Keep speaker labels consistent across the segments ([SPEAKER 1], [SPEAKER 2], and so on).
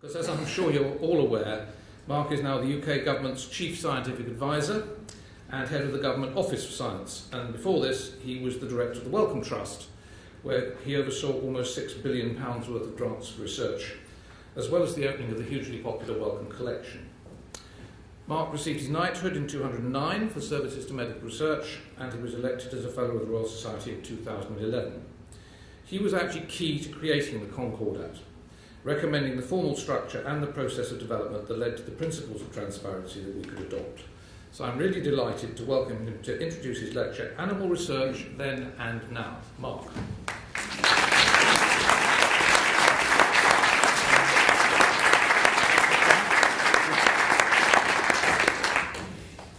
[SPEAKER 1] Because as I'm sure you're all aware, Mark is now the UK government's chief scientific advisor and head of the Government Office for Science. And before this, he was the director of the Wellcome Trust, where he oversaw almost £6 billion worth of grants for research, as well as the opening of the hugely popular Wellcome Collection. Mark received his knighthood in 209 for services to medical research, and he was elected as a Fellow of the Royal Society in 2011. He was actually key to creating the Concordat, recommending the formal structure and the process of development that led to the principles of transparency that we could adopt. So I'm really delighted to welcome him to introduce his lecture, Animal Research Then and Now. Mark.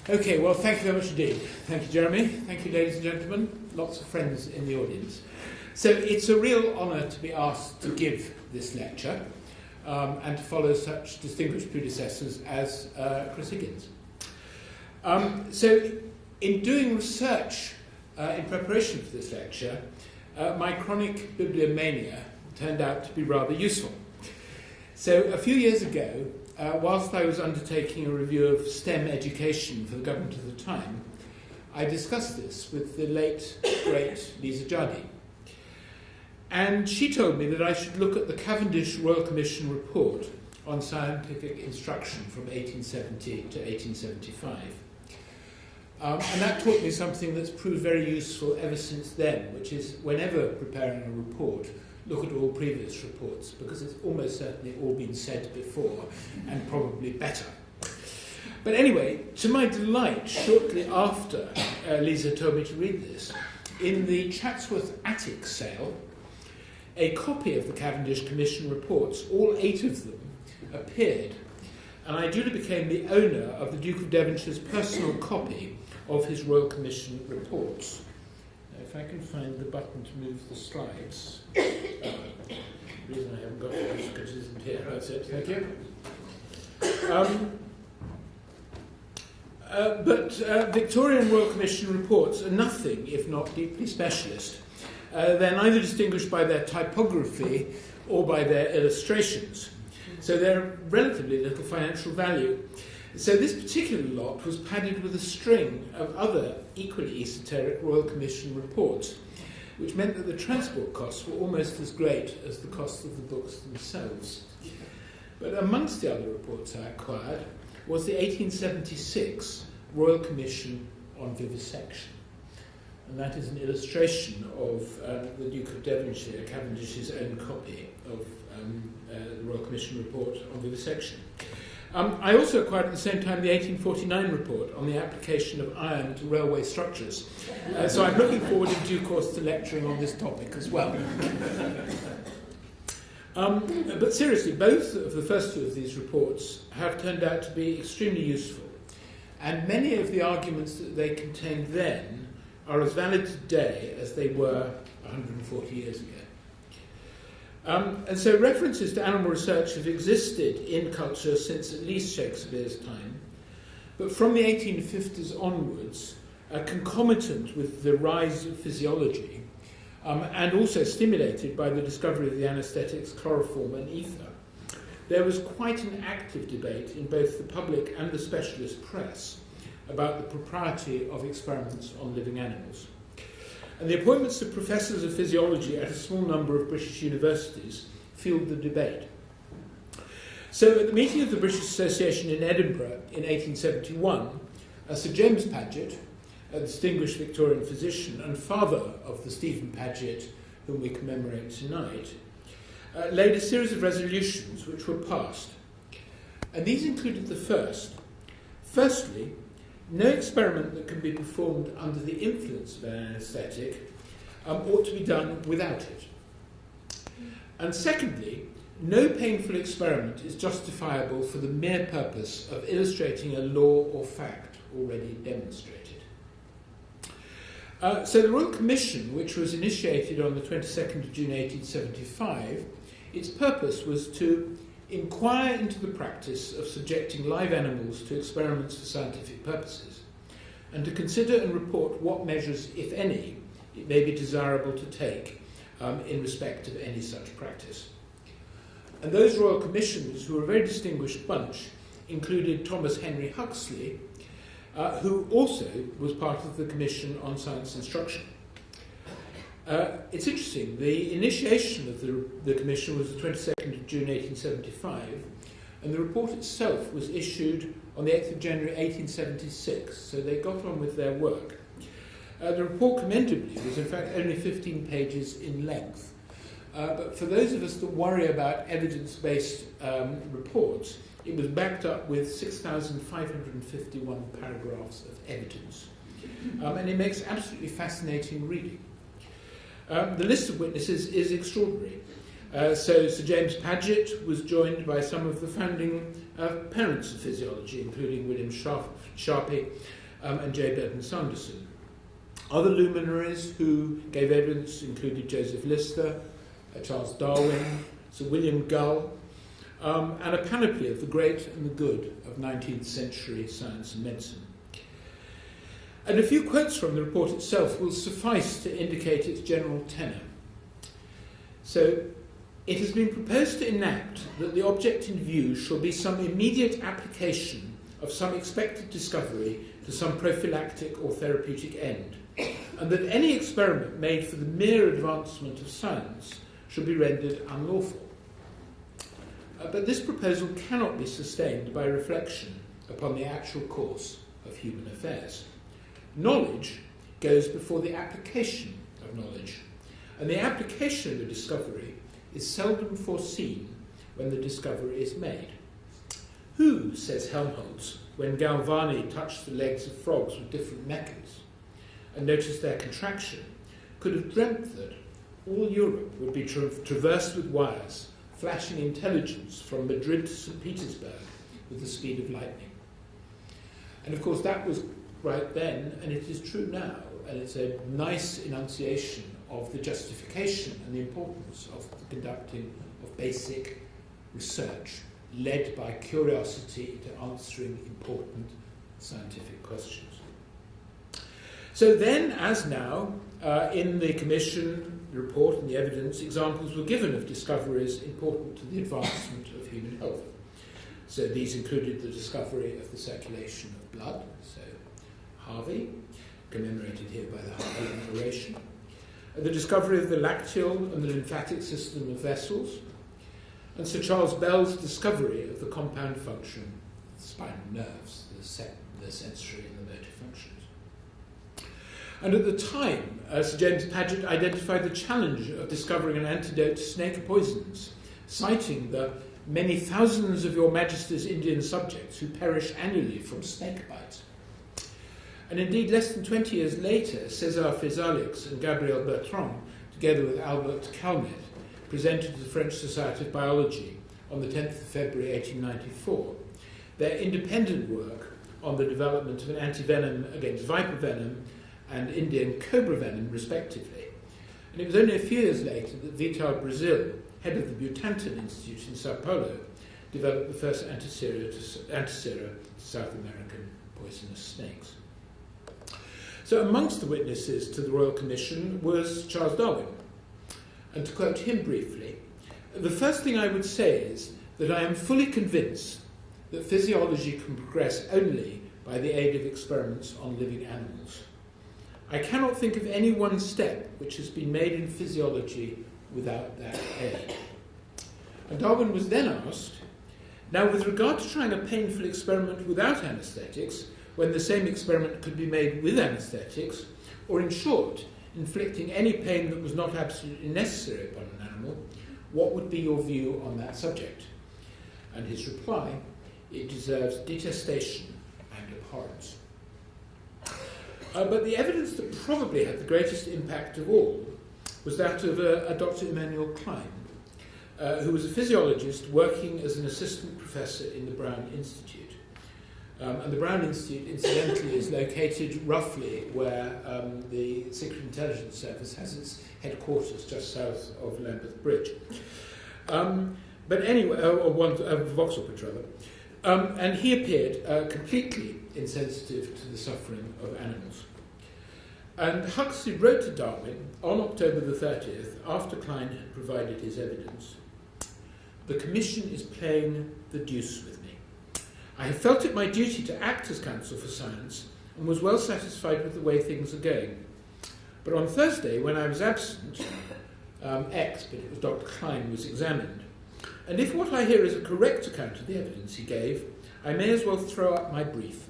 [SPEAKER 2] Okay, well, thank you very much indeed. Thank you, Jeremy. Thank you, ladies and gentlemen. Lots of friends in the audience. So it's a real honour to be asked to give this lecture um, and to follow such distinguished predecessors as uh, Chris Higgins. Um, so in doing research uh, in preparation for this lecture, uh, my chronic bibliomania turned out to be rather useful. So a few years ago, uh, whilst I was undertaking a review of STEM education for the government of the time, I discussed this with the late, great Lisa Jardine. And she told me that I should look at the Cavendish Royal Commission report on scientific instruction from 1870 to 1875. Um, and that taught me something that's proved very useful ever since then, which is whenever preparing a report, look at all previous reports, because it's almost certainly all been said before, and probably better. But anyway, to my delight, shortly after uh, Lisa told me to read this, in the Chatsworth Attic sale, a copy of the Cavendish Commission reports, all eight of them, appeared, and I duly became the owner of the Duke of Devonshire's personal copy of his Royal Commission reports. Now, if I can find the button to move the slides. Uh, the reason I haven't got it is because it isn't here. That's it. Thank you. Um, uh, but uh, Victorian Royal Commission reports are nothing if not deeply specialist. Uh, they're neither distinguished by their typography or by their illustrations. So they're relatively little financial value. So this particular lot was padded with a string of other equally esoteric Royal Commission reports, which meant that the transport costs were almost as great as the cost of the books themselves. But amongst the other reports I acquired was the 1876 Royal Commission on Vivisection. And that is an illustration of uh, the Duke of Devonshire, Cavendish's own copy of um, uh, the Royal Commission report on vivisection. Um, I also acquired at the same time the 1849 report on the application of iron to railway structures. Uh, so I'm looking forward in due course to lecturing on this topic as well. Um, but seriously, both of the first two of these reports have turned out to be extremely useful. And many of the arguments that they contained then are as valid today as they were 140 years ago. Um, and so references to animal research have existed in culture since at least Shakespeare's time, but from the 1850s onwards, uh, concomitant with the rise of physiology, um, and also stimulated by the discovery of the anesthetics chloroform and ether, there was quite an active debate in both the public and the specialist press about the propriety of experiments on living animals. And the appointments of professors of physiology at a small number of British universities fueled the debate. So at the meeting of the British Association in Edinburgh in 1871, uh, Sir James Paget, a distinguished Victorian physician and father of the Stephen Paget whom we commemorate tonight, uh, laid a series of resolutions which were passed. And these included the first. Firstly, no experiment that can be performed under the influence of an anaesthetic um, ought to be done without it. And secondly, no painful experiment is justifiable for the mere purpose of illustrating a law or fact already demonstrated. Uh, so the Royal Commission, which was initiated on the 22nd of June 1875, its purpose was to inquire into the practice of subjecting live animals to experiments for scientific purposes, and to consider and report what measures, if any, it may be desirable to take um, in respect of any such practice. And those royal commissioners, who were a very distinguished bunch, included Thomas Henry Huxley, uh, who also was part of the Commission on Science Instruction. Uh, it's interesting, the initiation of the, the Commission was the 22nd of June 1875, and the report itself was issued on the 8th of January 1876, so they got on with their work. Uh, the report, commendably, was in fact only 15 pages in length. Uh, but for those of us that worry about evidence based um, reports, it was backed up with 6,551 paragraphs of evidence. Um, and it makes absolutely fascinating reading. Um, the list of witnesses is extraordinary. Uh, so Sir James Paget was joined by some of the founding uh, parents of physiology, including William Sharp, Sharpey um, and J. Burdon Sanderson. Other luminaries who gave evidence included Joseph Lister, uh, Charles Darwin, Sir William Gull, um, and a panoply of the great and the good of 19th century science and medicine. And a few quotes from the report itself will suffice to indicate its general tenor. So, it has been proposed to enact that the object in view shall be some immediate application of some expected discovery to some prophylactic or therapeutic end, and that any experiment made for the mere advancement of science should be rendered unlawful. Uh, but this proposal cannot be sustained by reflection upon the actual course of human affairs. Knowledge goes before the application of knowledge, and the application of a discovery is seldom foreseen when the discovery is made. Who, says Helmholtz, when Galvani touched the legs of frogs with different methods and noticed their contraction, could have dreamt that all Europe would be tra- traversed with wires, flashing intelligence from Madrid to St. Petersburg with the speed of lightning. And of course, that was right then, and it is true now, and it's a nice enunciation of the justification and the importance of the conducting of basic research led by curiosity to answering important scientific questions. So then, as now, uh, in the Commission report and the evidence, examples were given of discoveries important to the advancement of human health. So these included the discovery of the circulation of blood, so Harvey, commemorated here by the Harvey oration, the discovery of the lacteal and the lymphatic system of vessels, and Sir Charles Bell's discovery of the compound function of the spinal nerves, the, se- the sensory and the motor functions. And at the time, uh, Sir James Paget identified the challenge of discovering an antidote to snake poisons, citing the many thousands of Your Majesty's Indian subjects who perish annually from snake bites. And indeed, less than 20 years later, Césaire Phisalix and Gabriel Bertrand, together with Albert Calmette, presented to the French Society of Biology on the 10th of February 1894 their independent work on the development of an antivenom against viper venom and Indian cobra venom, respectively. And it was only a few years later that Vital Brazil, head of the Butantan Institute in Sao Paulo, developed the first antisera to, antisera to South American poisonous snakes. So, amongst the witnesses to the Royal Commission was Charles Darwin. And to quote him briefly, the first thing I would say is that I am fully convinced that physiology can progress only by the aid of experiments on living animals. I cannot think of any one step which has been made in physiology without that aid. And Darwin was then asked, now with regard to trying a painful experiment without anaesthetics, when the same experiment could be made with anaesthetics, or in short, inflicting any pain that was not absolutely necessary upon an animal, what would be your view on that subject? And his reply, it deserves detestation and abhorrence. Uh, but the evidence that probably had the greatest impact of all was that of a, a Dr. Emanuel Klein, uh, who was a physiologist working as an assistant professor in the Brown Institute. Um, and the Brown Institute, incidentally, is located roughly where um, the Secret Intelligence Service has its headquarters, just south of Lambeth Bridge. Um, but anyway, uh, or one, uh, Vauxhall Bridge rather. Um, and he appeared uh, completely insensitive to the suffering of animals. And Huxley wrote to Darwin on October the 30th, after Klein had provided his evidence, the Commission is playing the deuce with. I have felt it my duty to act as Counsel for Science and was well satisfied with the way things are going. But on Thursday, when I was absent, um, X, but it was Dr. Klein, was examined. And if what I hear is a correct account of the evidence he gave, I may as well throw up my brief.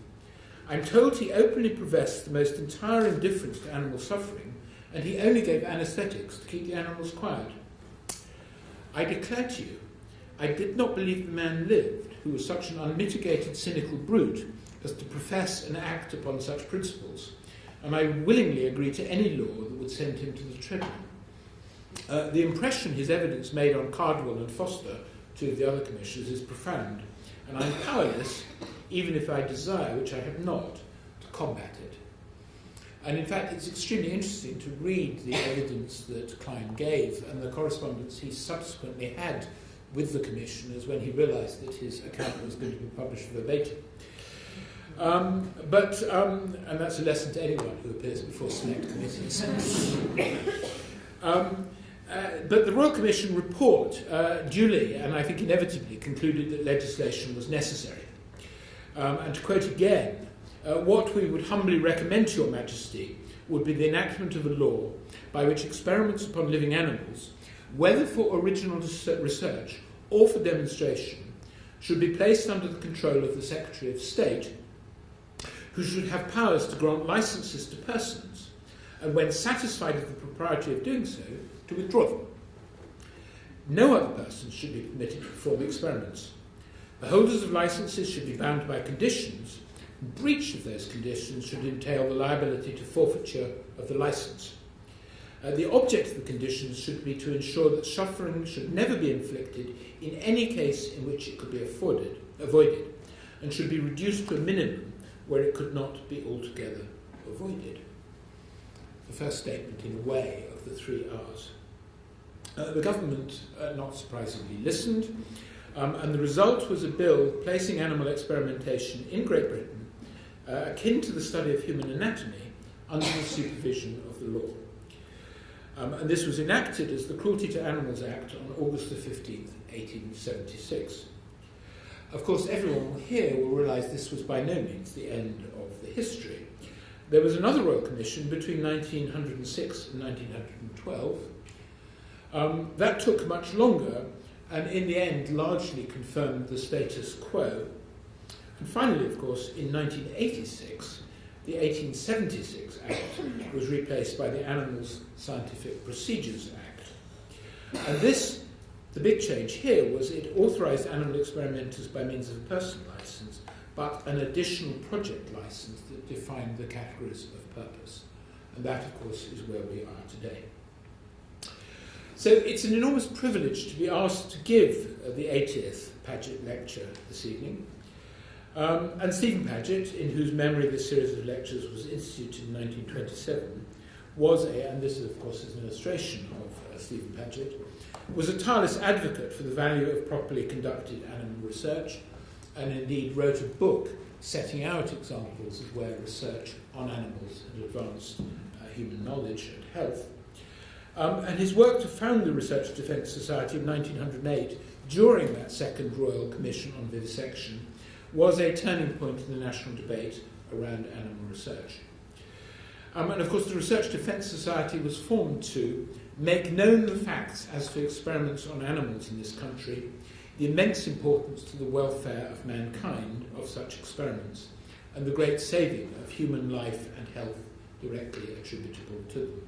[SPEAKER 2] I'm told he openly professed the most entire indifference to animal suffering, and he only gave anaesthetics to keep the animals quiet. I declare to you, I did not believe the man lived who was such an unmitigated cynical brute as to profess and act upon such principles, and I willingly agree to any law that would send him to the tribunal. Uh, the impression his evidence made on Cardwell and Forster, two of the other commissioners, is profound, and I'm powerless, even if I desire, which I have not, to combat it. And in fact, it's extremely interesting to read the evidence that Klein gave and the correspondence he subsequently had with the commissioners when he realised that his account was going to be published verbatim. Um, but, um, and that's a lesson to anyone who appears before select committees. um, uh, but the Royal Commission report uh, duly, and I think inevitably, concluded that legislation was necessary. Um, and to quote again, uh, what we would humbly recommend to Your Majesty would be the enactment of a law by which experiments upon living animals, whether for original research or for demonstration, should be placed under the control of the Secretary of State, who should have powers to grant licenses to persons, and when satisfied of the propriety of doing so, to withdraw them. No other person should be permitted to perform experiments. The holders of licenses should be bound by conditions. Breach of those conditions should entail the liability to forfeiture of the license. Uh, the object of the conditions should be to ensure that suffering should never be inflicted in any case in which it could be afforded, avoided, and should be reduced to a minimum where it could not be altogether avoided. The first statement, in a way, of the three R's. Uh, the government, uh, not surprisingly, listened, um, and the result was a bill placing animal experimentation in Great Britain uh, akin to the study of human anatomy under the supervision of the law. Um, and this was enacted as the Cruelty to Animals Act on August the 15th, 1876. Of course, everyone here will realise this was by no means the end of the history. There was another Royal Commission between 1906 and 1912 um, that took much longer and in the end largely confirmed the status quo. And finally, of course, in 1986, the 1876 Act was replaced by the Animals Scientific Procedures Act. And this, the big change here was it authorized animal experimenters by means of a personal license, but an additional project license that defined the categories of purpose. And that, of course, is where we are today. So it's an enormous privilege to be asked to give the 80th Paget lecture this evening. Um, and Stephen Paget, in whose memory this series of lectures was instituted in 1927, was a, and this is of course is an illustration of uh, Stephen Paget, was a tireless advocate for the value of properly conducted animal research, and indeed wrote a book setting out examples of where research on animals had advanced uh, human knowledge and health. Um, and his work to found the Research Defence Society in 1908, during that second Royal Commission on Vivisection, was a turning point in the national debate around animal research. Um, and of course, the Research Defence Society was formed to make known the facts as to experiments on animals in this country, the immense importance to the welfare of mankind of such experiments, and the great saving of human life and health directly attributable to them.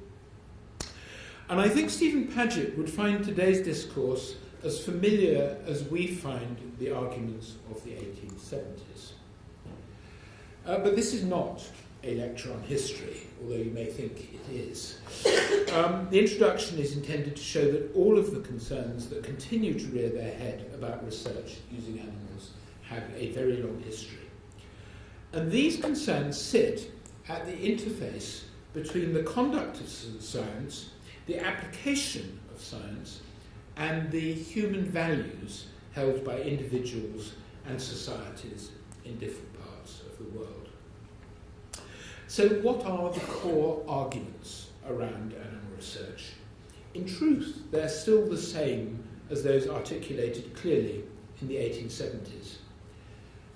[SPEAKER 2] And I think Stephen Paget would find today's discourse as familiar as we find the arguments of the 1870s. Uh, but this is not a lecture on history, although you may think it is. Um, the introduction is intended to show that all of the concerns that continue to rear their head about research using animals have a very long history. And these concerns sit at the interface between the conduct of science the application of science and the human values held by individuals and societies in different parts of the world. So, what are the core arguments around animal research? In truth, they're still the same as those articulated clearly in the 1870s.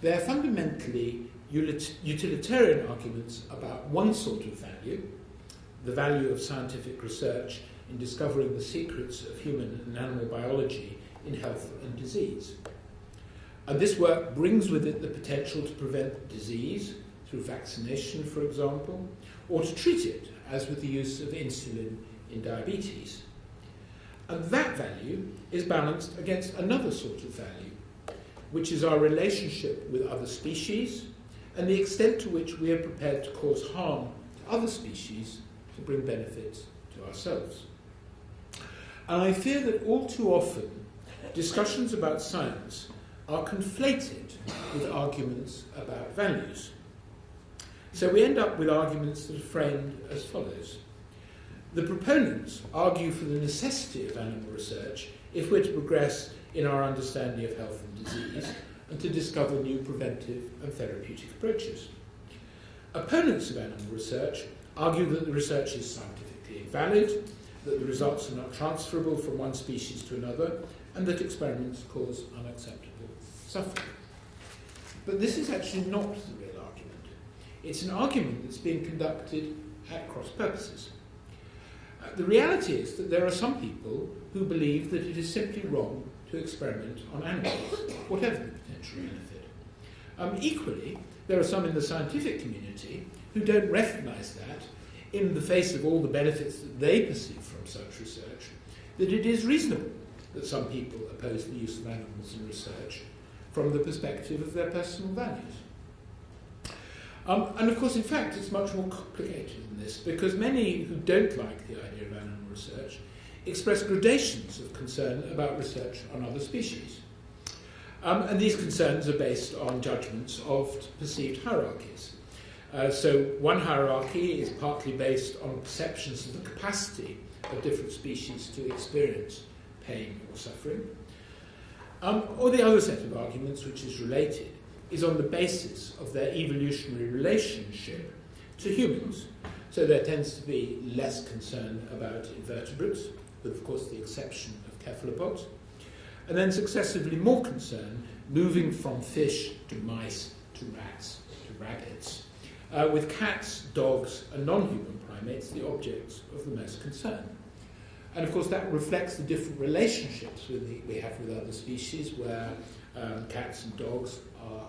[SPEAKER 2] They are fundamentally utilitarian arguments about one sort of value, the value of scientific research in discovering the secrets of human and animal biology in health and disease. And this work brings with it the potential to prevent disease through vaccination, for example, or to treat it, as with the use of insulin in diabetes. And that value is balanced against another sort of value, which is our relationship with other species and the extent to which we are prepared to cause harm to other species to bring benefits to ourselves. And I fear that all too often discussions about science are conflated with arguments about values. So we end up with arguments that are framed as follows. The proponents argue for the necessity of animal research if we're to progress in our understanding of health and disease and to discover new preventive and therapeutic approaches. Opponents of animal research argue that the research is scientifically invalid, that the results are not transferable from one species to another, and that experiments cause unacceptable suffering. But this is actually not the real argument. It's an argument that's being conducted at cross purposes. Uh, the reality is that there are some people who believe that it is simply wrong to experiment on animals, whatever the potential benefit. Um, equally, there are some in the scientific community who don't recognize that, in the face of all the benefits that they perceive from such research, that it is reasonable that some people oppose the use of animals in research from the perspective of their personal values. Um, and of course, in fact, it's much more complicated than this because many who don't like the idea of animal research express gradations of concern about research on other species. Um, and these concerns are based on judgments of perceived hierarchies. Uh, so, one hierarchy is partly based on perceptions of the capacity of different species to experience pain or suffering. Um, or the other set of arguments, which is related, is on the basis of their evolutionary relationship to humans. So there tends to be less concern about invertebrates, with of course the exception of cephalopods, and then successively more concern moving from fish to mice to rats to rabbits, uh, with cats, dogs, and non human primates the objects of the most concern. And of course, that reflects the different relationships the, we have with other species, where um, cats and dogs are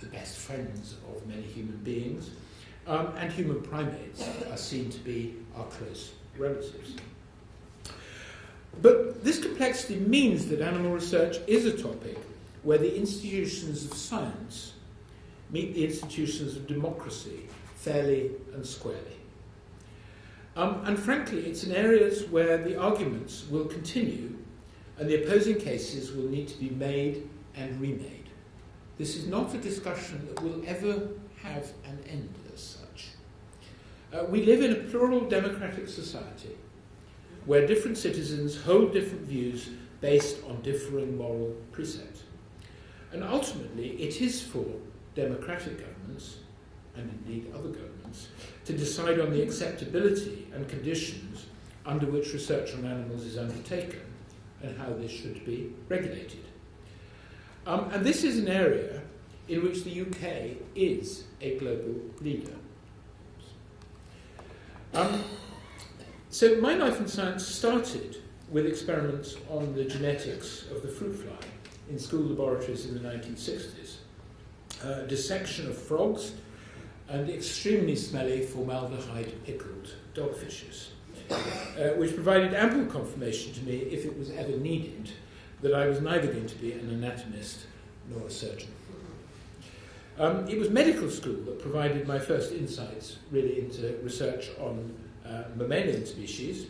[SPEAKER 2] the best friends of many human beings, um, and human primates are seen to be our close relatives. But this complexity means that animal research is a topic where the institutions of science meet the institutions of democracy fairly and squarely. Um, and frankly, it's in areas where the arguments will continue and the opposing cases will need to be made and remade. This is not a discussion that will ever have an end as such. Uh, we live in a plural democratic society where different citizens hold different views based on differing moral precepts. And ultimately, it is for democratic governments, and indeed other governments, to decide on the acceptability and conditions under which research on animals is undertaken and how this should be regulated. Um, and this is an area in which the UK is a global leader. Um, so my life in science started with experiments on the genetics of the fruit fly in school laboratories in the 1960s. Uh, dissection of frogs and extremely smelly formaldehyde pickled dogfishes, uh, which provided ample confirmation to me, if it was ever needed, that I was neither going to be an anatomist nor a surgeon. Um, it was medical school that provided my first insights really into research on uh, mammalian species,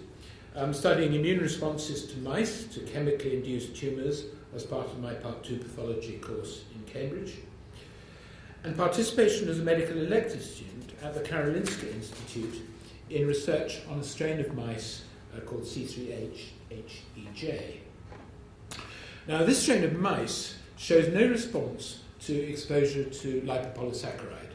[SPEAKER 2] um, studying immune responses to mice to chemically induced tumours as part of my Part 2 pathology course in Cambridge, and participation as a medical elective student at the Karolinska Institute in research on a strain of mice uh, called C3H-HEJ. Now, this strain of mice shows no response to exposure to lipopolysaccharide,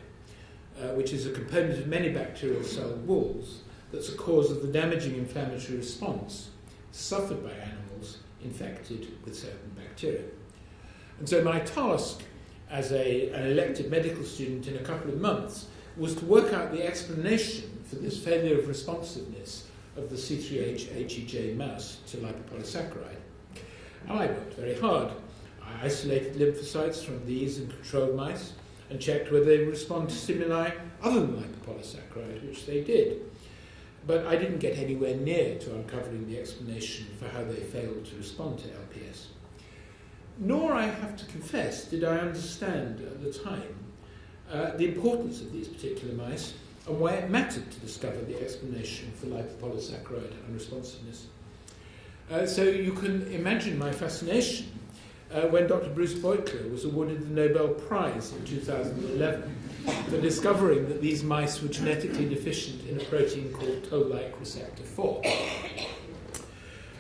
[SPEAKER 2] uh, which is a component of many bacterial cell walls that's a cause of the damaging inflammatory response suffered by animals infected with certain bacteria. And so my task as a, an elected medical student in a couple of months was to work out the explanation for this failure of responsiveness of the C3H HEJ mouse to lipopolysaccharide. And I worked very hard. I isolated lymphocytes from these and control mice and checked whether they respond to stimuli other than lipopolysaccharide, which they did. But I didn't get anywhere near to uncovering the explanation for how they failed to respond to LPS. Nor, I have to confess, did I understand at the time uh, the importance of these particular mice and why it mattered to discover the explanation for lipopolysaccharide unresponsiveness. Uh, so you can imagine my fascination uh, when Dr. Bruce Beutler was awarded the Nobel Prize in 2011 for discovering that these mice were genetically deficient in a protein called toll-like receptor 4.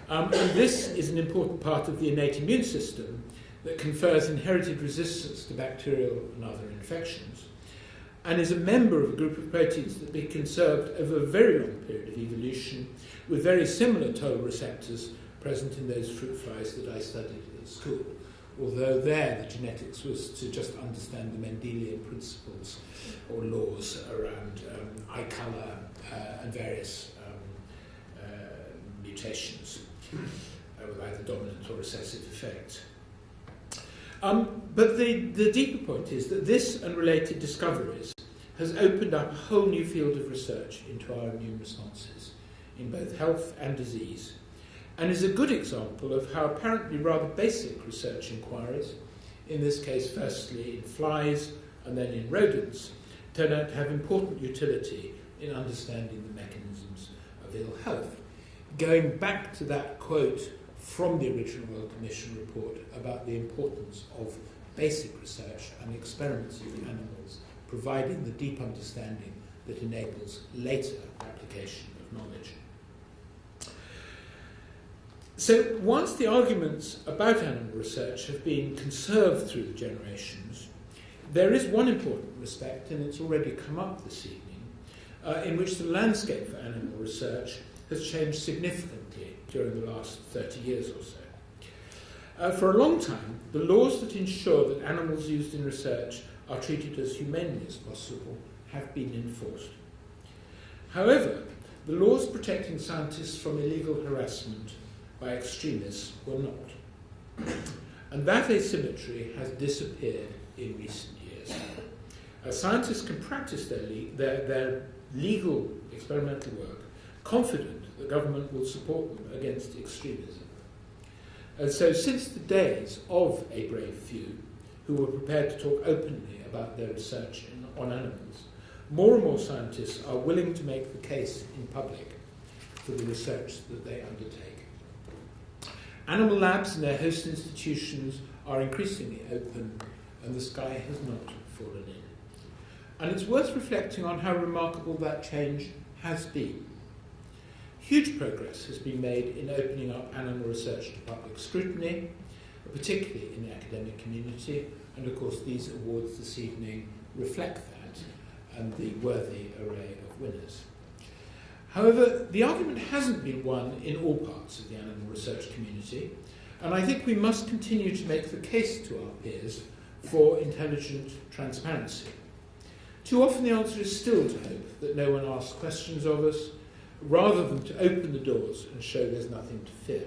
[SPEAKER 2] Um, and this is an important part of the innate immune system that confers inherited resistance to bacterial and other infections, and is a member of a group of proteins that been conserved over a very long period of evolution with very similar toll receptors present in those fruit flies that I studied at school although there the genetics was to just understand the Mendelian principles or laws around um, eye colour uh, and various um, uh, mutations uh, with either dominant or recessive effects. Um, but the, the deeper point is that this and related discoveries has opened up a whole new field of research into our immune responses in both health and disease and is a good example of how apparently rather basic research inquiries, in this case firstly in flies and then in rodents, turn out to have important utility in understanding the mechanisms of ill health. Going back to that quote from the original Royal Commission report about the importance of basic research and experiments with animals, providing the deep understanding that enables later application of knowledge. So once the arguments about animal research have been conserved through the generations, there is one important respect, and it's already come up this evening, uh, in which the landscape for animal research has changed significantly during the last 30 years or so. Uh, for a long time, the laws that ensure that animals used in research are treated as humanely as possible have been enforced. However, the laws protecting scientists from illegal harassment by extremists were not. And that asymmetry has disappeared in recent years. Uh, scientists can practice their, le- their, their legal experimental work confident the government will support them against extremism. And so, since the days of a brave few who were prepared to talk openly about their research in, on animals, more and more scientists are willing to make the case in public for the research that they undertake. Animal labs and their host institutions are increasingly open, and the sky has not fallen in. And it's worth reflecting on how remarkable that change has been. Huge progress has been made in opening up animal research to public scrutiny, particularly in the academic community, and of course these awards this evening reflect that and the worthy array of winners. However, the argument hasn't been won in all parts of the animal research community, and I think we must continue to make the case to our peers for intelligent transparency. Too often the answer is still to hope that no one asks questions of us, rather than to open the doors and show there's nothing to fear.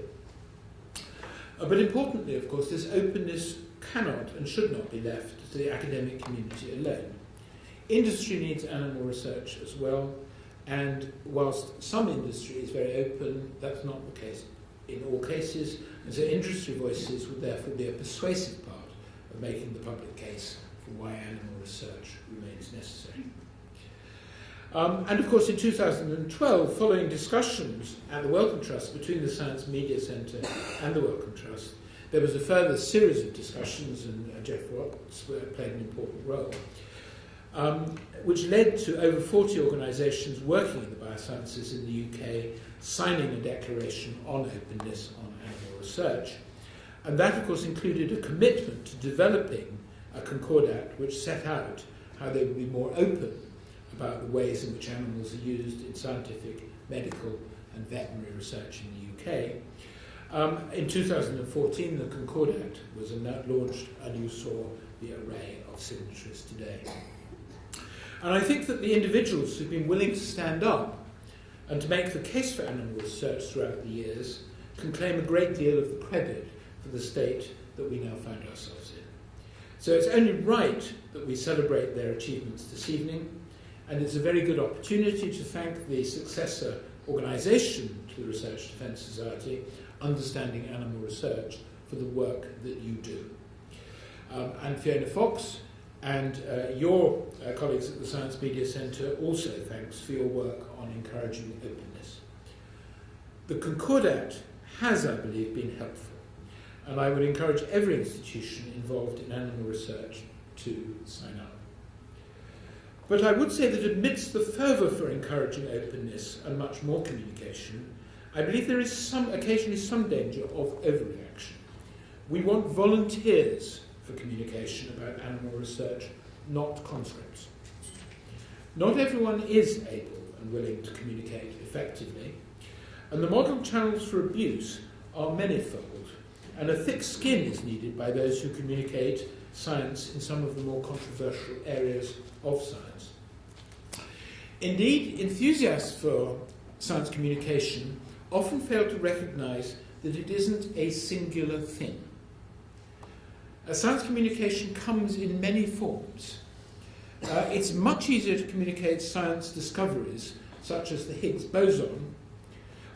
[SPEAKER 2] Uh, but importantly, of course, this openness cannot and should not be left to the academic community alone. Industry needs animal research as well, and whilst some industry is very open, that's not the case in all cases. And so industry voices would therefore be a persuasive part of making the public case for why animal research remains necessary. Um, and of course, in 2012, following discussions at the Wellcome Trust between the Science Media Centre and the Wellcome Trust, there was a further series of discussions, and uh, Geoff Watts played an important role um, which led to over 40 organisations working in the biosciences in the UK signing a declaration on openness on animal research. And that, of course, included a commitment to developing a Concordat which set out how they would be more open about the ways in which animals are used in scientific, medical, and veterinary research in the UK. Um, in 2014, the Concordat was launched, and you saw the array of signatories today. And I think that the individuals who've been willing to stand up and to make the case for animal research throughout the years can claim a great deal of the credit for the state that we now find ourselves in. So it's only right that we celebrate their achievements this evening, and it's a very good opportunity to thank the successor organisation to the Research Defence Society, Understanding Animal Research, for the work that you do. Um, and Fiona Fox and uh, your uh, colleagues at the Science Media Centre also thanks for your work on encouraging openness. The Concordat has, I believe, been helpful, and I would encourage every institution involved in animal research to sign up. But I would say that amidst the fervour for encouraging openness and much more communication, I believe there is some, occasionally some danger of overreaction. We want volunteers for communication about animal research, not conscripts. Not everyone is able and willing to communicate effectively, and the model channels for abuse are manifold, and a thick skin is needed by those who communicate science in some of the more controversial areas of science. Indeed, enthusiasts for science communication often fail to recognize that it isn't a singular thing. A science communication comes in many forms. Uh, it's much easier to communicate science discoveries, such as the Higgs boson,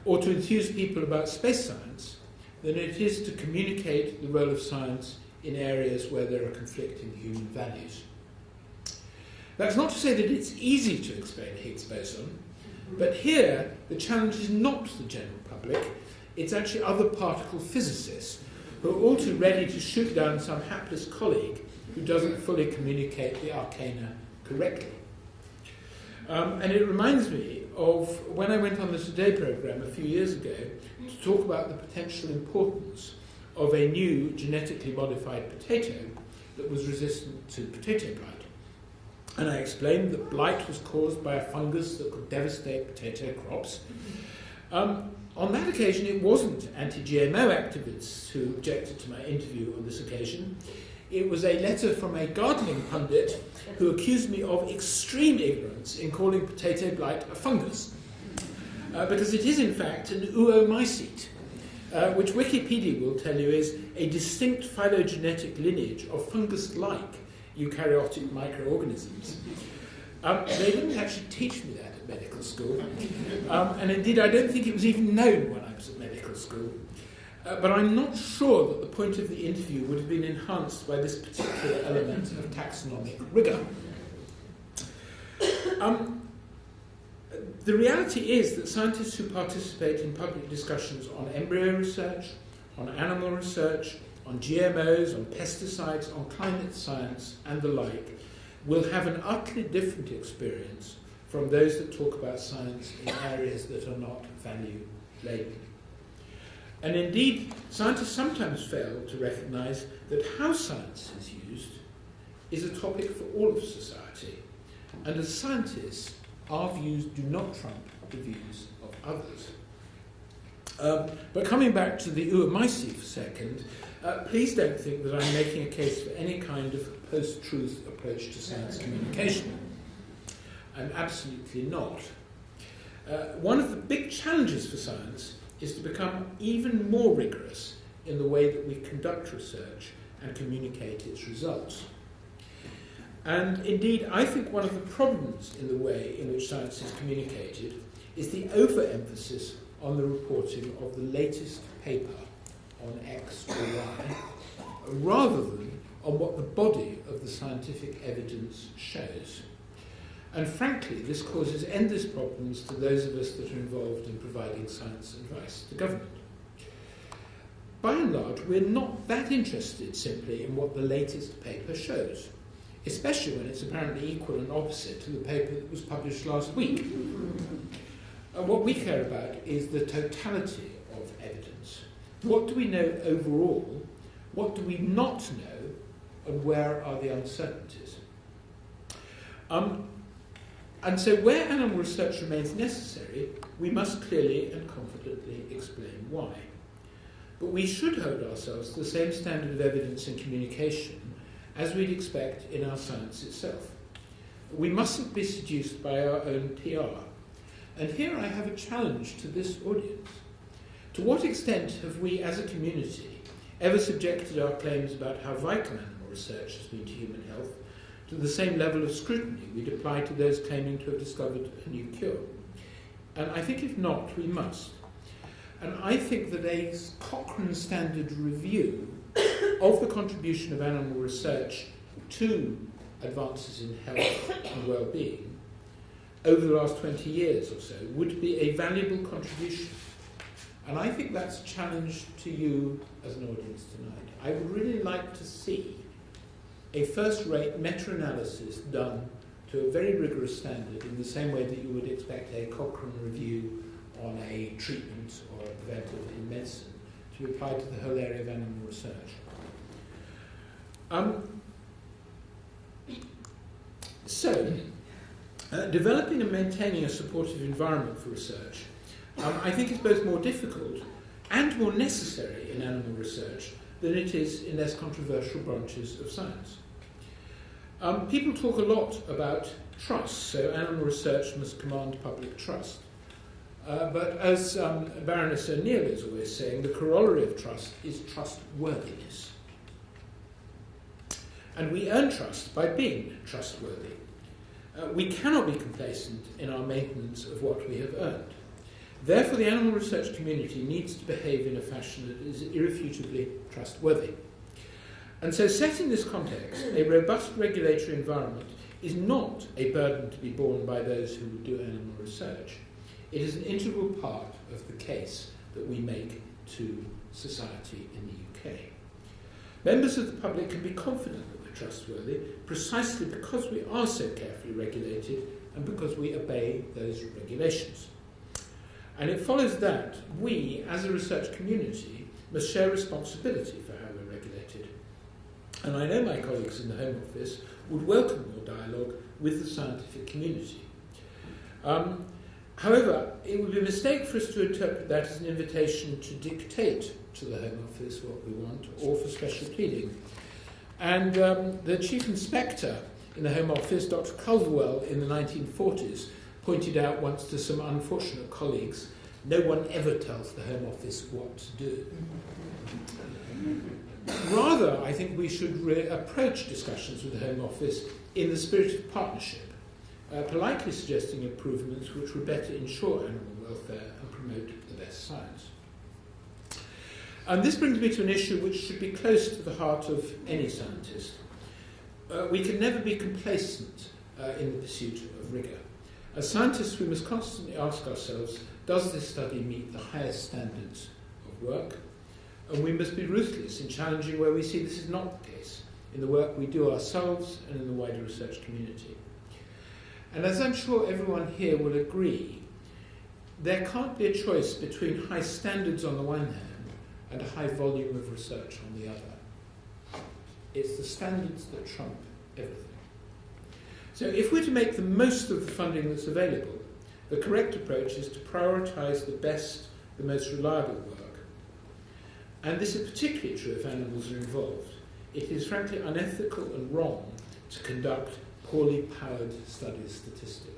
[SPEAKER 2] or to enthuse people about space science, than it is to communicate the role of science in areas where there are conflicting human values. That's not to say that it's easy to explain Higgs boson, but here the challenge is not the general public, it's actually other particle physicists who are all too ready to shoot down some hapless colleague who doesn't fully communicate the arcana correctly. Um, and it reminds me of when I went on the Today programme a few years ago to talk about the potential importance of a new genetically modified potato that was resistant to potato blight. And I explained that blight was caused by a fungus that could devastate potato crops. Um, on that occasion, it wasn't anti GMO activists who objected to my interview on this occasion. It was a letter from a gardening pundit who accused me of extreme ignorance in calling potato blight a fungus. Uh, because it is, in fact, an oomycete, uh, which Wikipedia will tell you is a distinct phylogenetic lineage of fungus like eukaryotic microorganisms. Um, they didn't actually teach me that at medical school, um, and indeed, I don't think it was even known when I was at medical school. Uh, but I'm not sure that the point of the interview would have been enhanced by this particular element of taxonomic rigour. Um, the reality is that scientists who participate in public discussions on embryo research, on animal research, on GMOs, on pesticides, on climate science, and the like, will have an utterly different experience from those that talk about science in areas that are not value laden. And indeed, scientists sometimes fail to recognize that how science is used is a topic for all of society. And as scientists, our views do not trump the views of others. Um, but coming back to the oomycete for a second, uh, please don't think that I'm making a case for any kind of post truth approach to science communication. I'm absolutely not. Uh, one of the big challenges for science is to become even more rigorous in the way that we conduct research and communicate its results. And indeed, I think one of the problems in the way in which science is communicated is the overemphasis on the reporting of the latest paper on X or Y, rather than on what the body of the scientific evidence shows. And frankly, this causes endless problems to those of us that are involved in providing science advice to government. By and large, we're not that interested simply in what the latest paper shows, especially when it's apparently equal and opposite to the paper that was published last week. And what we care about is the totality of evidence. What do we know overall? What do we not know? And where are the uncertainties? Um, and so, where animal research remains necessary, we must clearly and confidently explain why. but we should hold ourselves to the same standard of evidence and communication as we'd expect in our science itself. We mustn't be seduced by our own PR. And here I have a challenge to this audience. To what extent have we as a community ever subjected our claims about how vital animal research has been to human health to the same level of scrutiny we'd apply to those claiming to have discovered a new cure? And I think if not, we must. And I think that a Cochrane Standard review of the contribution of animal research to advances in health and well-being over the last 20 years or so would be a valuable contribution. And I think that's a challenge to you as an audience tonight. I would really like to see a first-rate meta-analysis done to a very rigorous standard in the same way that you would expect a Cochrane review on a treatment or a preventive in medicine to applied to the whole area of animal research. Um, so, uh, developing and maintaining a supportive environment for research, um, I think is both more difficult and more necessary in animal research than it is in less controversial branches of science. Um, people talk a lot about trust, so animal research must command public trust. Uh, but as um, Baroness O'Neill is always saying, the corollary of trust is trustworthiness. And we earn trust by being trustworthy. Uh, we cannot be complacent in our maintenance of what we have earned. Therefore, the animal research community needs to behave in a fashion that is irrefutably trustworthy. And so, set in this context, a robust regulatory environment is not a burden to be borne by those who do animal research. It is an integral part of the case that we make to society in the UK. Members of the public can be confident that we're trustworthy precisely because we are so carefully regulated and because we obey those regulations. And it follows that we, as a research community, must share responsibility for how we're regulated. And I know my colleagues in the Home Office would welcome more dialogue with the scientific community. Um, However, it would be a mistake for us to interpret that as an invitation to dictate to the Home Office what we want or for special pleading. And um, the Chief Inspector in the Home Office, Dr. Culverwell, in the 1940s, pointed out once to some unfortunate colleagues no one ever tells the Home Office what to do. Rather, I think we should approach discussions with the Home Office in the spirit of partnership uh, politely suggesting improvements which would better ensure animal welfare and promote the best science. And this brings me to an issue which should be close to the heart of any scientist. Uh, we can never be complacent uh, in the pursuit of rigour. As scientists, we must constantly ask ourselves, does this study meet the highest standards of work? And we must be ruthless in challenging where we see this is not the case, in the work we do ourselves and in the wider research community. And as I'm sure everyone here will agree, there can't be a choice between high standards on the one hand and a high volume of research on the other. It's the standards that trump everything. So if we're to make the most of the funding that's available, the correct approach is to prioritise the best, the most reliable work. And this is particularly true if animals are involved. It is frankly unethical and wrong to conduct poorly powered studies statistically.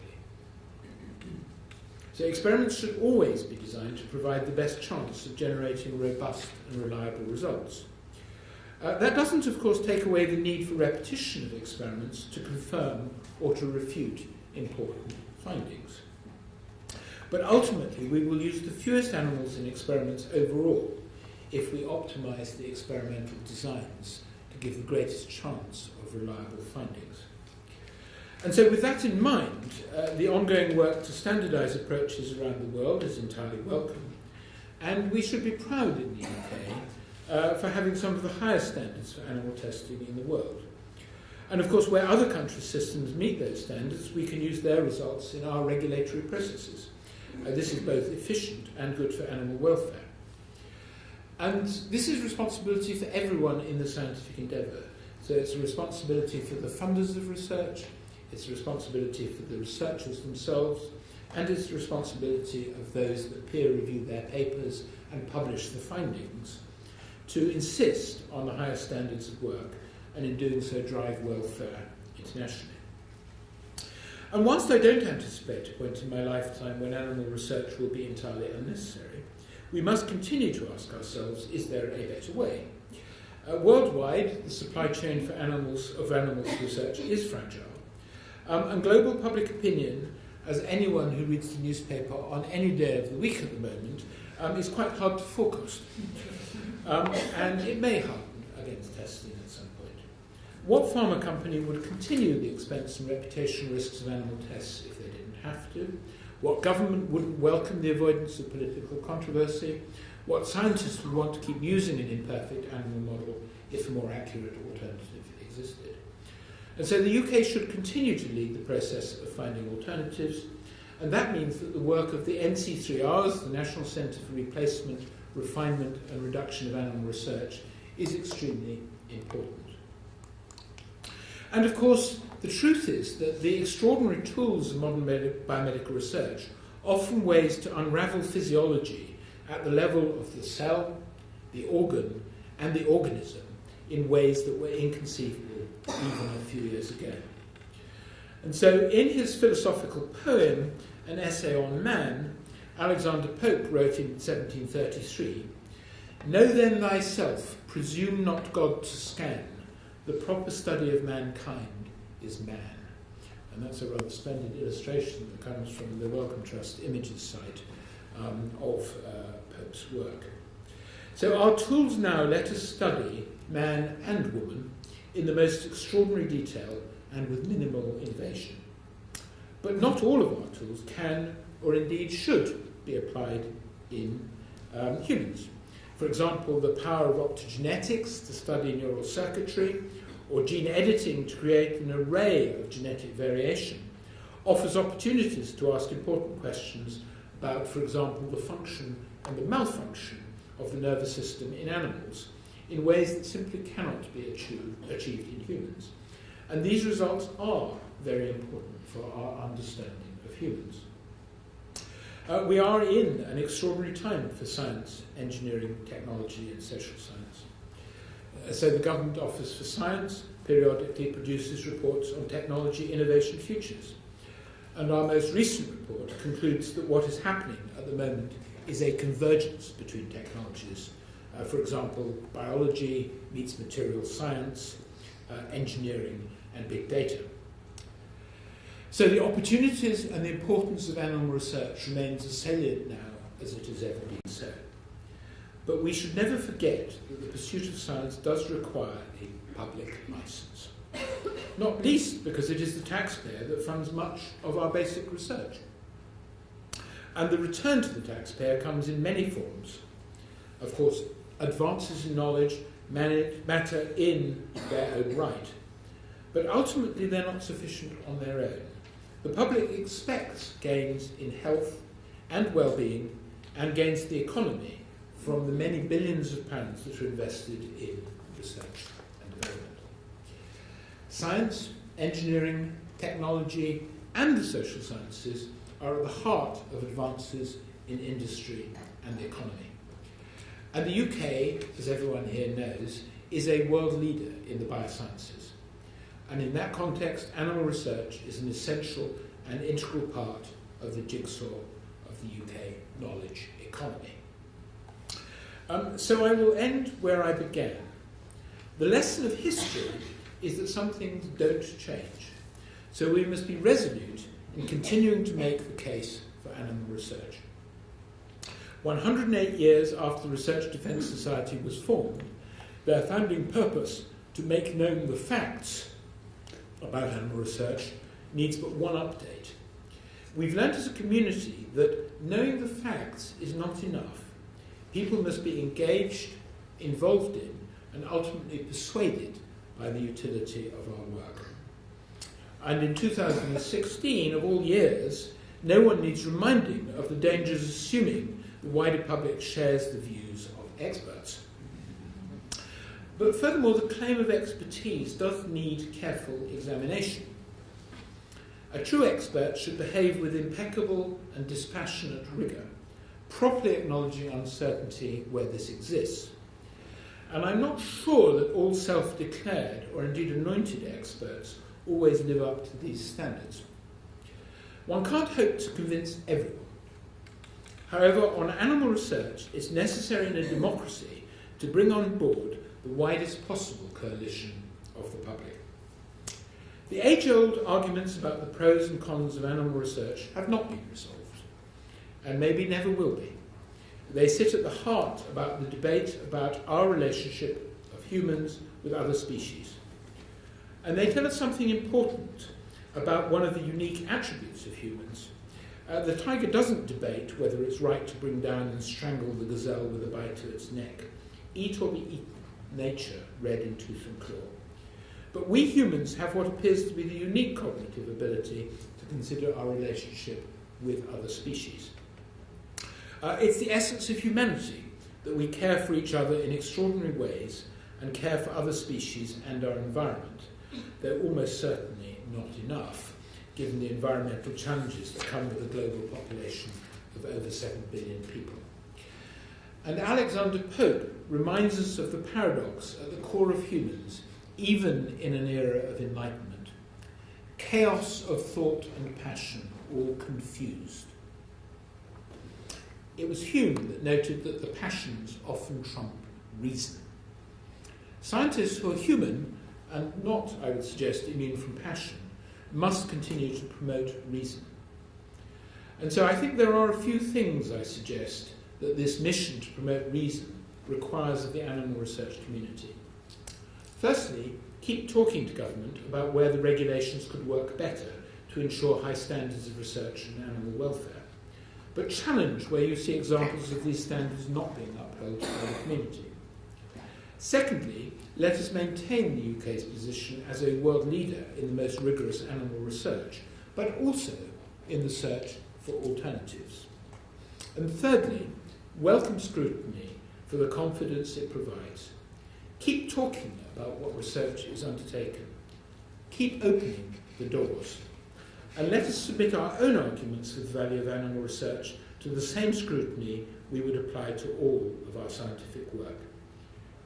[SPEAKER 2] So experiments should always be designed to provide the best chance of generating robust and reliable results. Uh, that doesn't, of course, take away the need for repetition of experiments to confirm or to refute important findings. But ultimately, we will use the fewest animals in experiments overall if we optimize the experimental designs to give the greatest chance of reliable findings. And so, with that in mind, uh, the ongoing work to standardise approaches around the world is entirely welcome. And we should be proud in the UK uh, for having some of the highest standards for animal testing in the world. And of course, where other countries' systems meet those standards, we can use their results in our regulatory processes. Uh, this is both efficient and good for animal welfare. And this is responsibility for everyone in the scientific endeavour. So it's a responsibility for the funders of research, it's responsibility for the researchers themselves, and it's the responsibility of those that peer review their papers and publish the findings to insist on the highest standards of work and in doing so drive welfare internationally. And whilst I don't anticipate a point in my lifetime when animal research will be entirely unnecessary, we must continue to ask ourselves, is there a better way? Uh, worldwide, the supply chain for animals of animals research is fragile, um, and global public opinion, as anyone who reads the newspaper on any day of the week at the moment, um, is quite hard to forecast. Um, and it may harden against testing at some point. What pharma company would continue the expense and reputation risks of animal tests if they didn't have to? What government wouldn't welcome the avoidance of political controversy? What scientists would want to keep using an imperfect animal model if a more accurate alternative existed? And so the UK should continue to lead the process of finding alternatives, and that means that the work of the NC3Rs, the National Centre for Replacement, Refinement and Reduction of Animal Research, is extremely important. And of course, the truth is that the extraordinary tools of modern biomedical research often ways to unravel physiology at the level of the cell, the organ, and the organism in ways that were inconceivable even a few years ago. And so, in his philosophical poem, An Essay on Man, Alexander Pope wrote in 1733 Know then thyself, presume not God to scan, the proper study of mankind is man. And that's a rather splendid illustration that comes from the Wellcome Trust Images site um, of uh, Pope's work. So our tools now let us study man and woman in the most extraordinary detail and with minimal innovation. But not all of our tools can, or indeed should, be applied in um, humans. For example, the power of optogenetics to study neural circuitry, or gene editing to create an array of genetic variation, offers opportunities to ask important questions about, for example, the function and the malfunction of the nervous system in animals in ways that simply cannot be achieved, in humans. And these results are very important for our understanding of humans. Uh, we are in an extraordinary time for science, engineering, technology, and social science. Uh, so, the Government Office for Science periodically produces reports on technology innovation futures. And our most recent report concludes that what is happening at the moment is a convergence between technologies. Uh, for example, biology meets material science, uh, engineering, and big data. So the opportunities and the importance of animal research remains as salient now as it has ever been so. But we should never forget that the pursuit of science does require a public license. Not least because it is the taxpayer that funds much of our basic research. And the return to the taxpayer comes in many forms. Of course, advances in knowledge matter in their own right, but ultimately they're not sufficient on their own. The public expects gains in health and well-being and gains to the economy from the many billions of pounds that are invested in research and development. Science, engineering, technology, and the social sciences are at the heart of advances in industry and the economy. And the UK, as everyone here knows, is a world leader in the biosciences. And in that context, animal research is an essential and integral part of the jigsaw of the UK knowledge economy. Um, so I will end where I began. The lesson of history is that some things don't change. So we must be resolute in continuing to make the case for animal research. 108 years after the Research Defence Society was formed, their founding purpose to make known the facts about animal research needs but one update. We've learnt as a community that knowing the facts is not enough. People must be engaged, involved in, and ultimately persuaded by the utility of our work. And in 2016, of all years, no one needs reminding of the dangers assuming the wider public shares the views of experts. But furthermore, the claim of expertise does need careful examination. A true expert should behave with impeccable and dispassionate rigour, properly acknowledging uncertainty where this exists. And I'm not sure that all self declared or indeed anointed experts always live up to these standards. One can't hope to convince everyone. However, on animal research, it's necessary in a democracy to bring on board the widest possible coalition of the public. The age old arguments about the pros and cons of animal research have not been resolved, and maybe never will be. They sit at the heart about the debate about our relationship of humans with other species. And they tell us something important about one of the unique attributes of humans. Uh, the tiger doesn't debate whether it's right to bring down and strangle the gazelle with a bite to its neck. Eat or be eaten, nature read in tooth and claw. But we humans have what appears to be the unique cognitive ability to consider our relationship with other species. Uh, it's the essence of humanity that we care for each other in extraordinary ways and care for other species and our environment, though almost certainly not enough, given the environmental challenges that come with a global population of over 7 billion people. And Alexander Pope reminds us of the paradox at the core of humans, even in an era of enlightenment. Chaos of thought and passion, all confused. It was Hume that noted that the passions often trump reason. Scientists who are human, and not, I would suggest, immune from passion, must continue to promote reason. And so I think there are a few things I suggest that this mission to promote reason requires of the animal research community. Firstly, keep talking to government about where the regulations could work better to ensure high standards of research and animal welfare but challenge where you see examples of these standards not being upheld by the community. Secondly, let us maintain the UK's position as a world leader in the most rigorous animal research, but also in the search for alternatives. And thirdly, welcome scrutiny for the confidence it provides. Keep talking about what research is undertaken. Keep opening the doors and let us submit our own arguments for the value of animal research to the same scrutiny we would apply to all of our scientific work.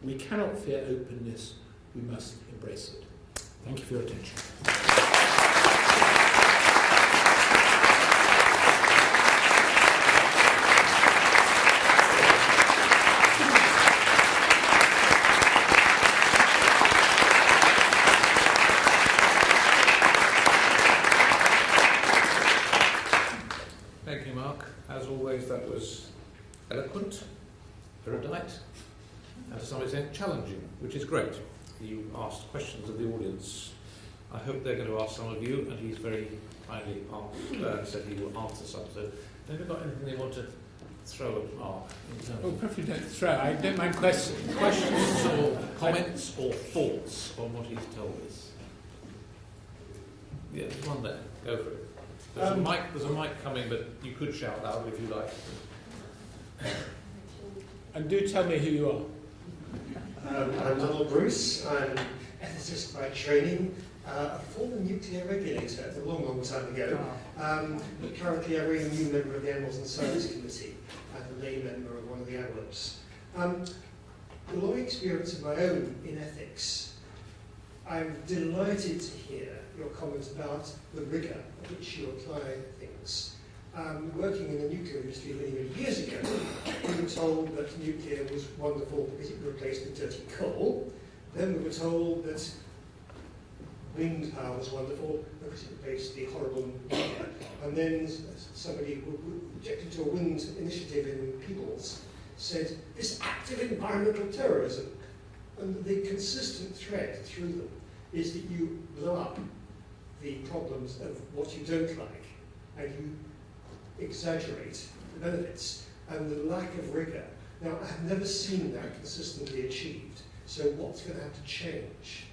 [SPEAKER 2] We cannot fear openness, we must embrace it. Thank you for your attention.
[SPEAKER 1] challenging, which is great. You asked questions of the audience. I hope they're going to ask some of you, and he's very kindly asked, uh, said he will answer some. So, have you got anything they want to throw at Mark?
[SPEAKER 2] Oh, preferably don't throw. I don't mind questions.
[SPEAKER 1] Questions or comments or thoughts on what he's told us? Yeah, there's one there. Go for it. There's, um, a mic, there's a mic coming, but you could shout loud if you like.
[SPEAKER 2] And do tell me who you are.
[SPEAKER 3] Um, I'm Donald Bruce. I'm an ethicist by training, uh, a former nuclear regulator a long, long time ago, ah. um, but currently a very new member of the Animals in Science Committee and a lay member of one of the AWOPs. Um, the long experience of my own in ethics, I'm delighted to hear your comments about the rigour at which you apply things um, working in the nuclear industry many, many years ago, we were told that nuclear was wonderful because it replaced the dirty coal. Then we were told that wind power was wonderful because it replaced the horrible. And then somebody who objected to a wind initiative in Peebles said, this active environmental terrorism. And the consistent thread through them is that you blow up the problems of what you don't like and you exaggerate the benefits and the lack of rigour. Now, I've never seen that consistently achieved. So what's going to have to change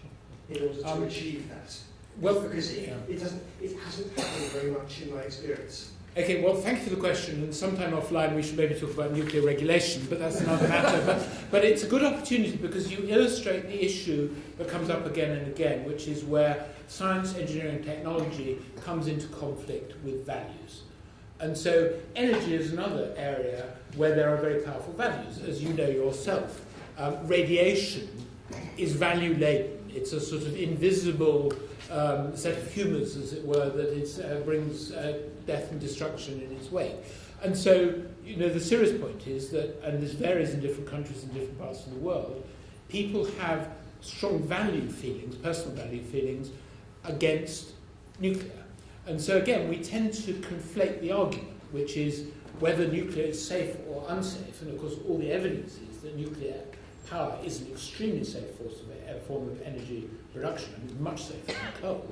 [SPEAKER 3] in order to um, achieve that? Well, because it, yeah. it, doesn't, it hasn't happened very much in my experience.
[SPEAKER 2] Okay, well, thank you for the question. And sometime offline, we should maybe talk about nuclear regulation, but that's another matter. But, but it's a good opportunity because you illustrate the issue that comes up again and again, which is where science, engineering, and technology comes into conflict with values. And so energy is another area where there are very powerful values, as you know yourself. Um, radiation is value laden. It's a sort of invisible um, set of humours, as it were, that uh, brings uh, death and destruction in its wake. And so, you know, the serious point is that, and this varies in different countries and different parts of the world, people have strong value feelings, personal value feelings, against nuclear. And so, again, we tend to conflate the argument, which is whether nuclear is safe or unsafe. And of course, all the evidence is that nuclear power is an extremely safe form of energy production. Mean, much safer than coal.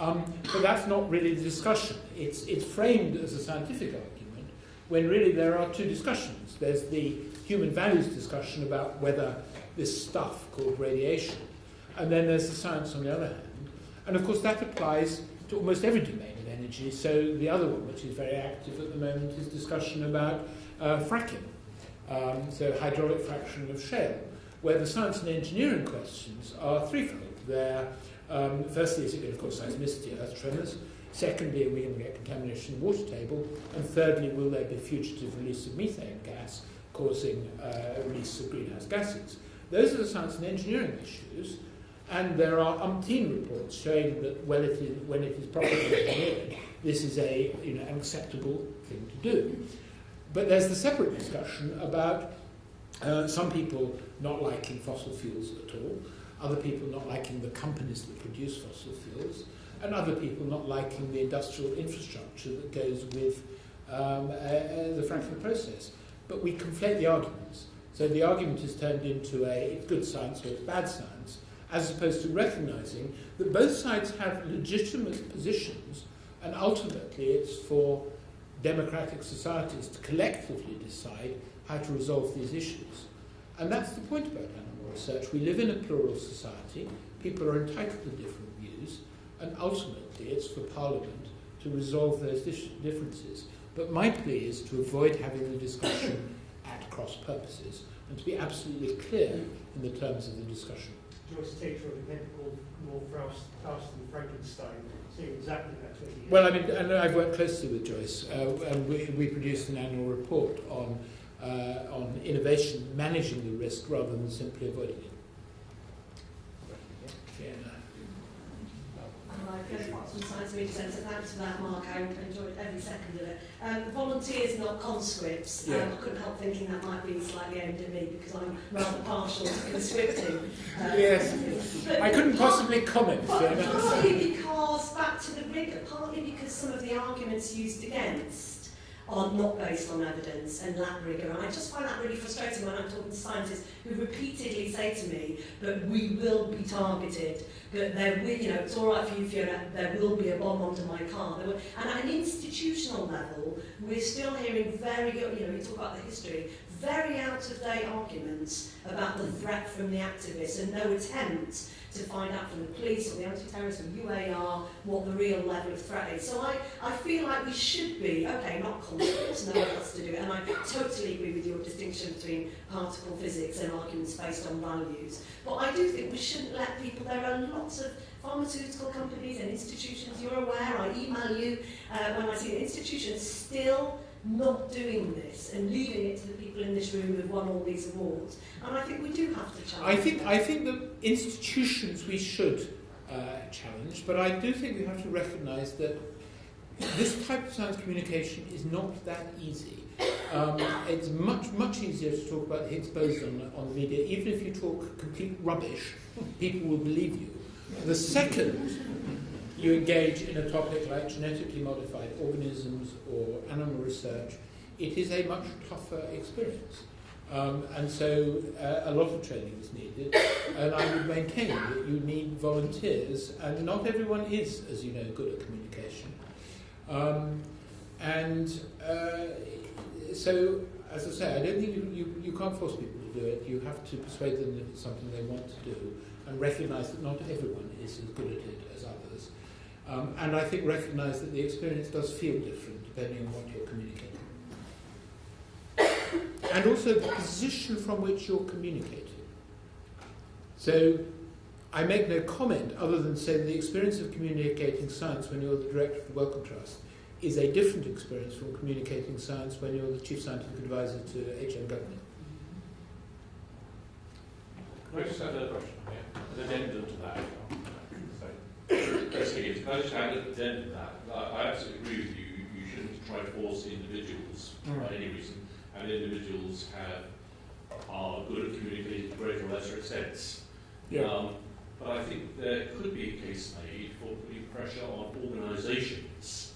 [SPEAKER 2] Um, but that's not really the discussion. It's, it's framed as a scientific argument when really there are two discussions. There's the human values discussion about whether this stuff called radiation, and then there's the science on the other hand. And of course, that applies to almost every domain of energy. So the other one, which is very active at the moment, is discussion about uh, fracking, um, so hydraulic fracturing of shale, where the science and engineering questions are threefold. They're, um, firstly, is it going to cause seismicity, earth tremors? Secondly, are we going to get contamination in the water table? And thirdly, will there be fugitive release of methane gas causing uh, release of greenhouse gases? Those are the science and engineering issues. And there are umpteen reports showing that when it is, when it is properly engineered, this is a, you know, an acceptable thing to do. But there's the separate discussion about uh, some people not liking fossil fuels at all, other people not liking the companies that produce fossil fuels, and other people not liking the industrial infrastructure that goes with um, uh, uh, the fracking process. But we conflate the arguments. So the argument is turned into a good science or bad science, as opposed to recognizing that both sides have legitimate positions, and ultimately it's for democratic societies to collectively decide how to resolve these issues. And that's the point about animal research. We live in a plural society, people are entitled to different views, and ultimately it's for Parliament to resolve those differences. But my plea is to avoid having the discussion at cross purposes and to be absolutely clear in the terms of the discussion.
[SPEAKER 3] Joyce Tater of event called More Faust, Faust and Frankenstein, saying exactly that 20 years
[SPEAKER 2] Well, I mean, and I've worked closely with Joyce, uh, and we, we produced an annual report on, uh, on innovation managing the risk rather than simply avoiding it.
[SPEAKER 4] From Science Media Centre. Thanks for that, Mark. I enjoyed every second of it. Um, volunteers, not conscripts. Um, I couldn't help thinking that might be slightly aimed at me because I'm rather partial to conscripting.
[SPEAKER 2] Uh, yes. I couldn't possibly comment.
[SPEAKER 4] Partly because, back to the rigour, partly because some of the arguments used against are not based on evidence and lack rigour. And I just find that really frustrating when I'm talking to scientists who repeatedly say to me that we will be targeted, that there will, you know, it's all right for you, Fiona, there will be a bomb under my car. There will, and at an institutional level, we're still hearing very, you know, we talk about the history, very out-of-date arguments about the threat from the activists and no attempt to find out from the police or the anti-terrorists or UAR what the real level of threat is. So I, I feel like we should be, okay, not confident, no one else to do it, and I totally agree with your distinction between particle physics and arguments based on values. But I do think we shouldn't let people, there are lots of pharmaceutical companies and institutions, you're aware, I email you uh, when I see the institutions still not doing this and leaving it to the people in this room who have won all these awards. And I think we do have to challenge
[SPEAKER 2] I think, that. I think the institutions we should uh, challenge, but I do think we have to recognise that this type of science communication is not that easy. Um, it's much, much easier to talk about the Higgs boson on the media. Even if you talk complete rubbish, people will believe you. The second you engage in a topic like genetically modified organisms or animal research, it is a much tougher experience. Um, and so uh, a lot of training is needed. And I would maintain that you need volunteers, and not everyone is, as you know, good at communication. Um, and uh, so, as I say, I don't think you, you, you can't force people to do it. You have to persuade them that it's something they want to do and recognize that not everyone is as good at it. Um, and I think recognize that the experience does feel different depending on what you're communicating. and also the position from which you're communicating. So I make no comment other than say the experience of communicating science when you're the director of the Wellcome Trust is a different experience from communicating science when you're the chief scientific advisor to HM government.
[SPEAKER 5] just had a question, yeah, an addendum to that.
[SPEAKER 6] Basically, if I just add an addendum to that, I, I absolutely agree with you, you shouldn't try to force individuals
[SPEAKER 2] Mm.
[SPEAKER 6] by any reason, and individuals have, are good at communicating to greater or lesser extents.
[SPEAKER 2] Yeah.
[SPEAKER 6] Um, but I think there could be a case made for putting pressure on organisations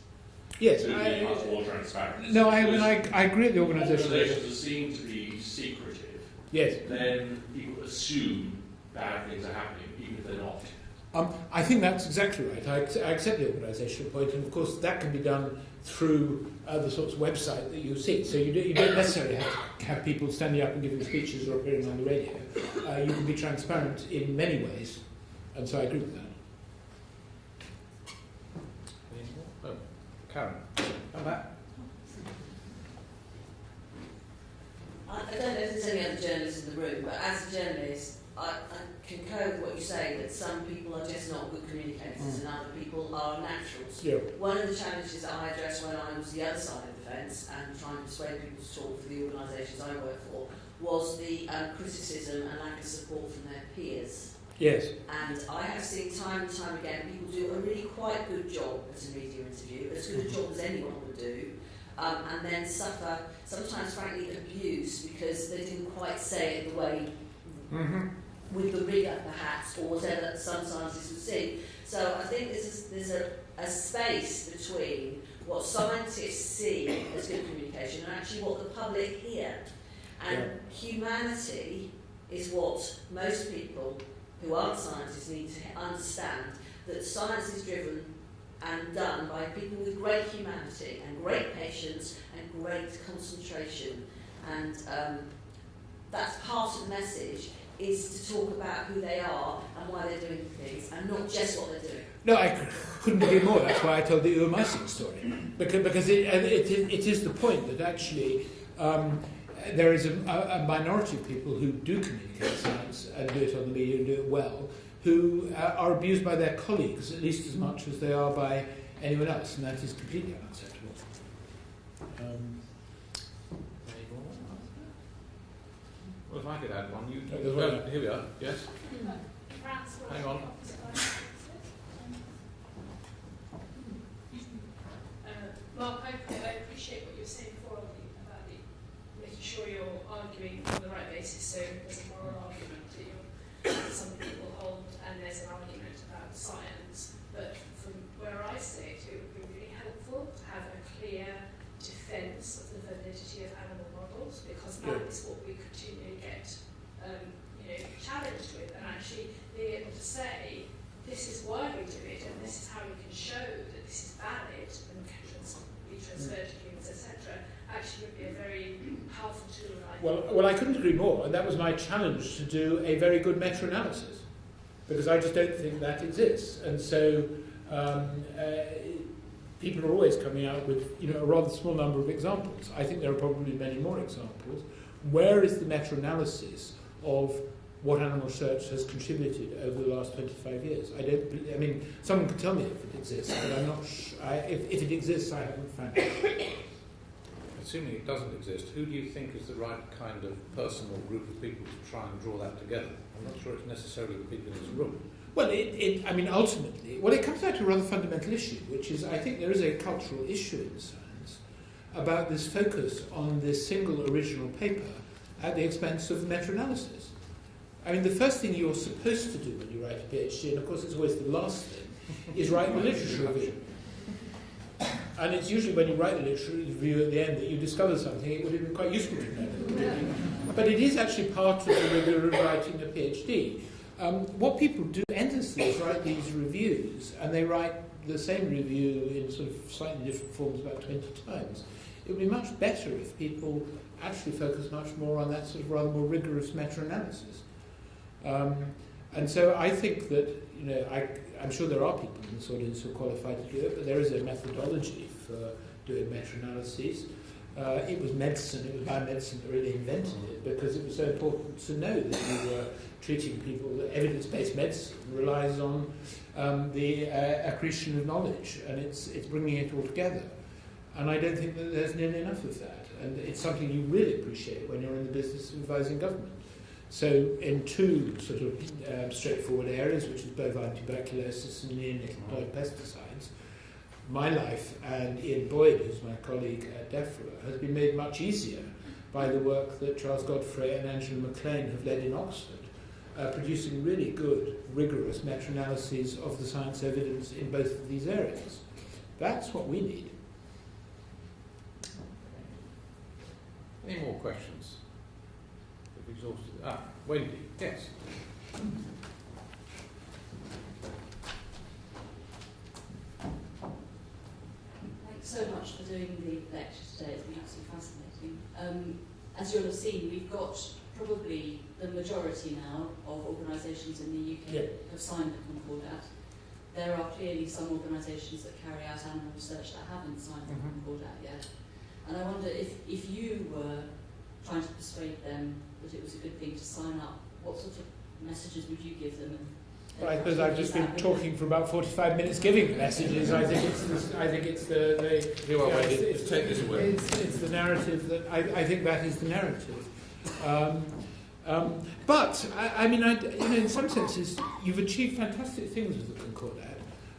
[SPEAKER 2] Yes,
[SPEAKER 6] to be much
[SPEAKER 2] I,
[SPEAKER 6] more transparent.
[SPEAKER 2] no, I, I mean, I, I agree with the organisation.
[SPEAKER 6] Organisations are seen to be secretive,
[SPEAKER 2] Yes,
[SPEAKER 6] then people assume bad things are happening, even if they're not.
[SPEAKER 2] Um, I think that's exactly right. I, I accept the organisational point, and of course that can be done through uh, the sorts of website that you see. So you, do, you don't necessarily have to have people standing up and giving speeches or appearing on the radio. Uh, you can be transparent in many ways, and so I agree with that.
[SPEAKER 1] Any more? Oh, Karen, come back.
[SPEAKER 7] I, I don't know if there's any other journalists in the room, but as a journalist, I, I concur with what you say that some people are just not good communicators
[SPEAKER 2] Mm.
[SPEAKER 7] and other people are naturals.
[SPEAKER 2] Yeah.
[SPEAKER 7] One of the challenges that I addressed when I was the other side of the fence and trying to persuade people to talk for the organisations I work for was the um, criticism and lack of support from their peers.
[SPEAKER 2] Yes.
[SPEAKER 7] And I have seen time and time again people do a really quite good job at a media interview, as good a job as anyone would do, um, and then suffer sometimes, frankly, abuse because they didn't quite say it the way
[SPEAKER 2] Mm-hmm.
[SPEAKER 7] With the rigour, perhaps, or whatever some scientists would see. So I think there's a, there's a, a space between what scientists see as good communication and actually what the public hear. And humanity is what most people who aren't scientists need to understand that science is driven and done by people with great humanity and great patience and great concentration. And um, that's part of the message is to talk about who they are and why they're doing things and not just what they're doing.
[SPEAKER 2] No, I couldn't agree more. That's why I told the Uwe Meissing story. Because, because it, it, it, is the point that actually um, there is a, a a minority of people who do communicate science and do it on the media and do it well, who uh, are abused by their colleagues at least as much as they are by anyone else, and that is completely unacceptable. Um,
[SPEAKER 1] Any more? Well, if I could add one, you.
[SPEAKER 2] Oh, there's one.
[SPEAKER 1] oh, here we are. Yes. Hang on.
[SPEAKER 8] Uh, Mark, I, I appreciate what you're saying before on the, about the, making sure you're arguing on the right basis, so there's a moral argument that you're, some people hold, and there's an argument about science. But from where I sit, it would be really helpful to have a clear defence of the validity of animal models, because that is what we continually get, um, you know, challenged with, and actually being able to say, this is why we do it, and this is how we can show that this is valid and can trans- be transferred to humans, etc., actually would be a very powerful tool. I think.
[SPEAKER 2] Well, well, I couldn't agree more, and that my challenge to do a very good meta-analysis, because I just don't think that exists. And so um, uh, people are always coming out with you know a rather small number of examples. I think there are probably many more examples. Where is the meta-analysis of what animal research has contributed over the last 25 years? I don't. I mean, someone can tell me if it exists, but I'm not. I, if, if it exists, I haven't found it.
[SPEAKER 1] Assuming it doesn't exist, who do you think is the right kind of person or group of people to try and draw that together? I'm not sure it's necessarily the people in this room.
[SPEAKER 2] Well, it, it, I mean, ultimately, well, it comes down to a rather fundamental issue, which is I think there is a cultural issue in science about this focus on this single original paper at the expense of meta-analysis. I mean, the first thing you're supposed to do when you write a PhD, and of course it's always the last thing, is write the literature review. And it's usually when you write the literature review at the end that you discover something it would have been quite useful to know. But it is actually part of the rigor of writing a PhD. Um, what people do endlessly is write these reviews, and they write the same review in sort of slightly different forms about 20 times. It would be much better if people actually focus much more on that sort of rather more rigorous meta-analysis. Um, and so I think that, you know, I, I'm sure there are people in this audience who are qualified to do it, but there is a methodology for doing meta-analyses. Uh, it was medicine, it was biomedicine that really invented it because it was so important to know that you were treating people. Evidence-based medicine relies on um, the uh, accretion of knowledge, and it's it's bringing it all together. And I don't think that there's nearly enough of that. And it's something you really appreciate when you're in the business of advising government. So in two sort of um, straightforward areas, which is bovine tuberculosis and neonicotinoid pesticides, my life and Ian Boyd, who's my colleague at DEFRA, has been made much easier by the work that Charles Godfray and Angela McLean have led in Oxford, uh, producing really good, rigorous meta-analyses of the science evidence in both of these areas. That's what we need.
[SPEAKER 1] Any more questions? We've exhausted. Ah, Wendy, yes.
[SPEAKER 9] So much for doing the lecture today. It's been absolutely fascinating. Um, as you'll have seen, we've got probably the majority now of organisations in the UK
[SPEAKER 2] Yeah.
[SPEAKER 9] have signed the Concordat. There are clearly some organisations that carry out animal research that haven't signed the
[SPEAKER 2] Mhm.
[SPEAKER 9] Concordat yet. And I wonder if, if you were trying to persuade them that it was a good thing to sign up, what sort of messages would you give them?
[SPEAKER 2] Well, I suppose I've just been talking for about 45 minutes giving messages. I think it's, the- I think it's the, the
[SPEAKER 1] You are
[SPEAKER 2] Yeah,
[SPEAKER 1] Wendy.
[SPEAKER 2] it's-
[SPEAKER 1] take this away.
[SPEAKER 2] It's, it's the narrative that I, I think that is the narrative. Um, um, but I, I mean, I, you know, in some senses, you've achieved fantastic things with the Concordat.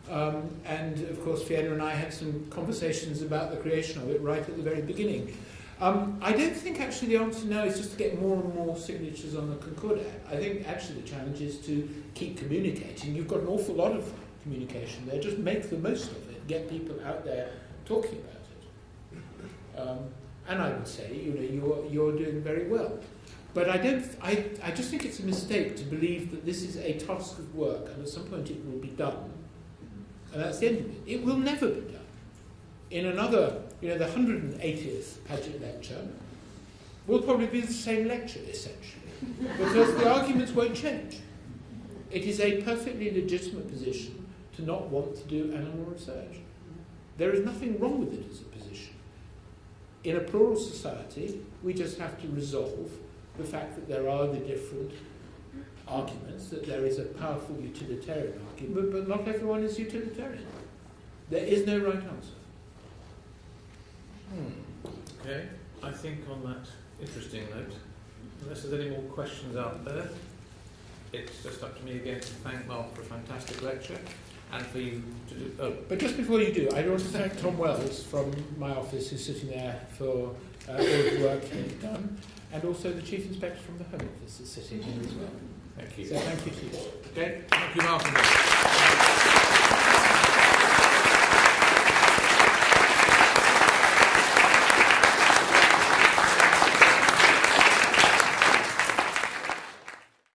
[SPEAKER 2] Um, and of course, Fiona and I had some conversations about the creation of it right at the very beginning. Um, I don't think actually the answer now is just to get more and more signatures on the Concordat. I think actually the challenge is to keep communicating. You've got an awful lot of communication there. Just make the most of it. Get people out there talking about it. Um, and I would say, you know, you're, you're doing very well. But I don't, I, I just think it's a mistake to believe that this is a task of work and at some point it will be done. And that's the end of it. It will never be done. In another, you know, the 180th Paget lecture will probably be the same lecture, essentially, because the arguments won't change. It is a perfectly legitimate position to not want to do animal research. There is nothing wrong with it as a position. In a plural society, we just have to resolve the fact that there are the different arguments, that there is a powerful utilitarian argument, but not everyone is utilitarian. There is no right answer.
[SPEAKER 1] Hmm. Okay, I think on that interesting note, unless there's any more questions out there, it's just up to me again to thank Mark for a fantastic lecture and for you to do. Oh,
[SPEAKER 2] But just before you do, I want to thank Tom Wells from my office, who's sitting there for uh, all the work he's done, and also the Chief Inspector from the Home Office is sitting here as well.
[SPEAKER 1] thank you.
[SPEAKER 2] So thank you to you.
[SPEAKER 1] Okay, thank you, Mark.